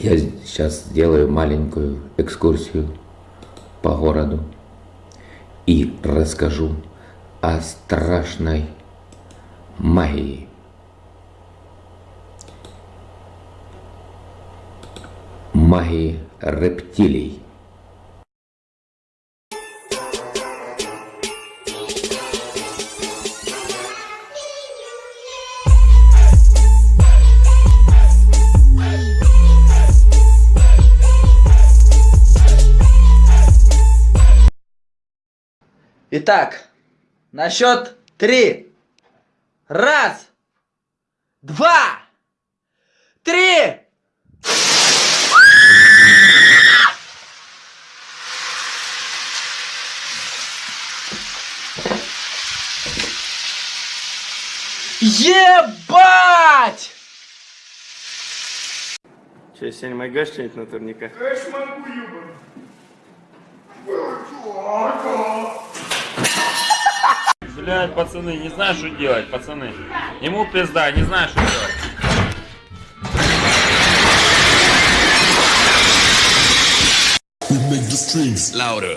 Я сейчас сделаю маленькую экскурсию по городу и расскажу о страшной магии. Магии рептилий. Итак, на счет три. Раз, два, три. Ебать! Че, сегодня могешь что-нибудь на турниках? Блять, пацаны, не знаю, что делать, пацаны. Ему пизда, не знаю, что делать. We make the strings louder.